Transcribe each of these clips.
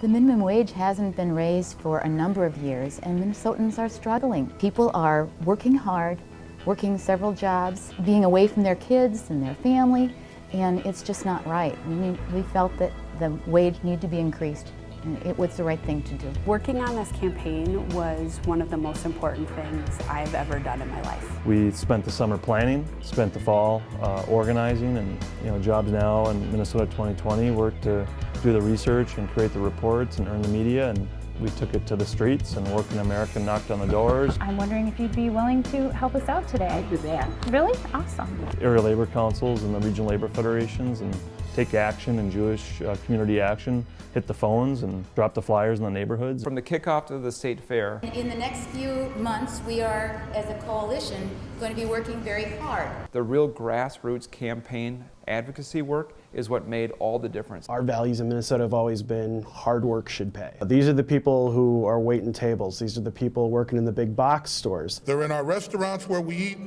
The minimum wage hasn't been raised for a number of years and Minnesotans are struggling. People are working hard, working several jobs, being away from their kids and their family, and it's just not right. We, we felt that the wage needed to be increased and it was the right thing to do. Working on this campaign was one of the most important things I've ever done in my life. We spent the summer planning, spent the fall uh, organizing, and you know, Jobs Now and Minnesota 2020 worked to do the research and create the reports and earn the media, and we took it to the streets and Working America knocked on the doors. I'm wondering if you'd be willing to help us out today. I'd do that. Really? Awesome. Area labor councils and the regional labor federations and take action and Jewish uh, community action, hit the phones and drop the flyers in the neighborhoods. From the kickoff to the state fair. In the next few months, we are, as a coalition, going to be working very hard. The real grassroots campaign advocacy work is what made all the difference. Our values in Minnesota have always been hard work should pay. These are the people who are waiting tables. These are the people working in the big box stores. They're in our restaurants where we eat,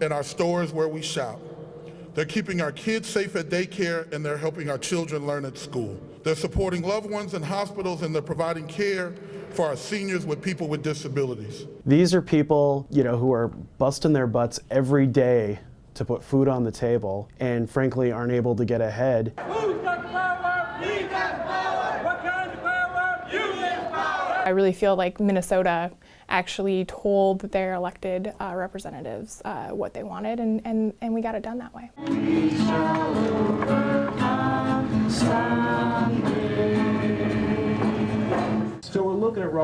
in our stores where we shop. They're keeping our kids safe at daycare and they're helping our children learn at school. They're supporting loved ones in hospitals and they're providing care for our seniors with people with disabilities. These are people, you know, who are busting their butts every day to put food on the table and frankly aren't able to get ahead. I really feel like Minnesota actually told their elected uh, representatives uh, what they wanted and, and, and we got it done that way.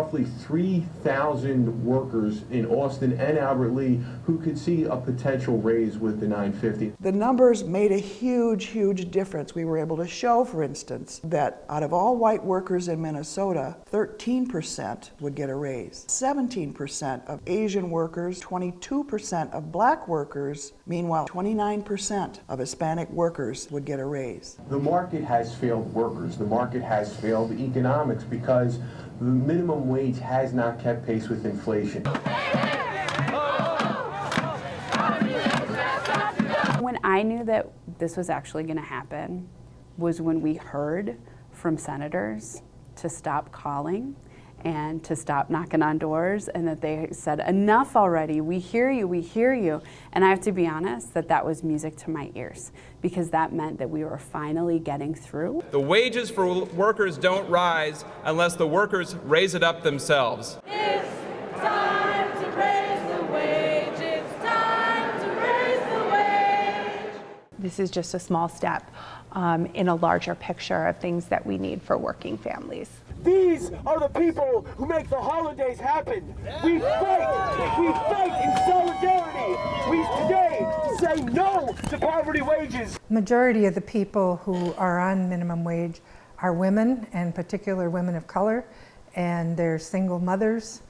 Roughly 3,000 workers in Austin and Albert Lea who could see a potential raise with the 950. The numbers made a huge, huge difference. We were able to show, for instance, that out of all white workers in Minnesota, 13% would get a raise. 17% of Asian workers, 22% of black workers, meanwhile 29% of Hispanic workers would get a raise. The market has failed workers. The market has failed economics because the minimum wage has not kept pace with inflation. When I knew that this was actually going to happen was when we heard from senators to stop calling and to stop knocking on doors and that they said enough already we hear you we hear you and I have to be honest that that was music to my ears because that meant that we were finally getting through. The wages for workers don't rise unless the workers raise it up themselves. This is just a small step um, in a larger picture of things that we need for working families. These are the people who make the holidays happen. We fight. We fight in solidarity. We today say no to poverty wages. Majority of the people who are on minimum wage are women, and particular women of color, and they're single mothers,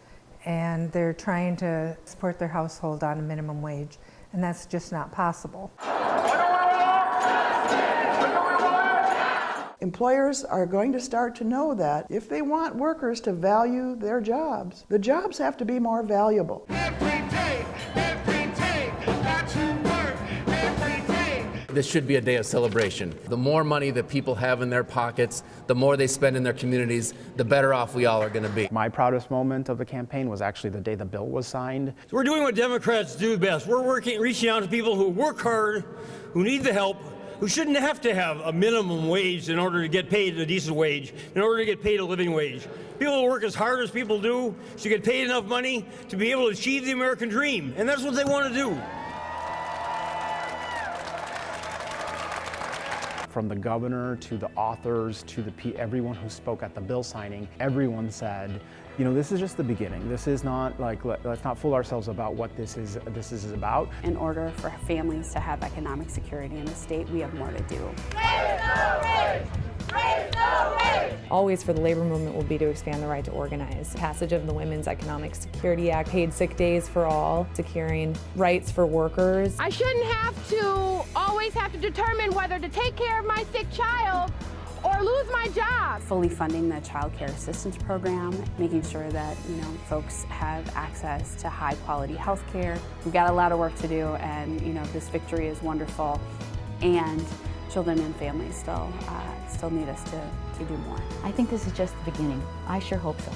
and they're trying to support their household on a minimum wage, and that's just not possible. Employers are going to start to know that if they want workers to value their jobs, the jobs have to be more valuable. This should be a day of celebration. The more money that people have in their pockets, the more they spend in their communities, the better off we all are going to be. My proudest moment of the campaign was actually the day the bill was signed. So we're doing what Democrats do best. We're working, reaching out to people who work hard, who need the help, who shouldn't have to have a minimum wage in order to get paid a decent wage, in order to get paid a living wage. People who work as hard as people do should get paid enough money to be able to achieve the American dream, and that's what they want to do. From the governor to the authors to the everyone who spoke at the bill signing, everyone said, you know, this is just the beginning. This is not like let, us not fool ourselves about what this is. This is about. In order for families to have economic security in the state, we have more to do. Always for the labor movement will be to expand the right to organize. Passage of the Women's Economic Security Act, paid sick days for all, securing rights for workers. I shouldn't have to always have to determine whether to take care of my sick child or lose my job. Fully funding the child care assistance program, making sure that you know folks have access to high quality health care. We've got a lot of work to do and you know this victory is wonderful and children and families still, uh, still need us to, to do more. I think this is just the beginning. I sure hope so.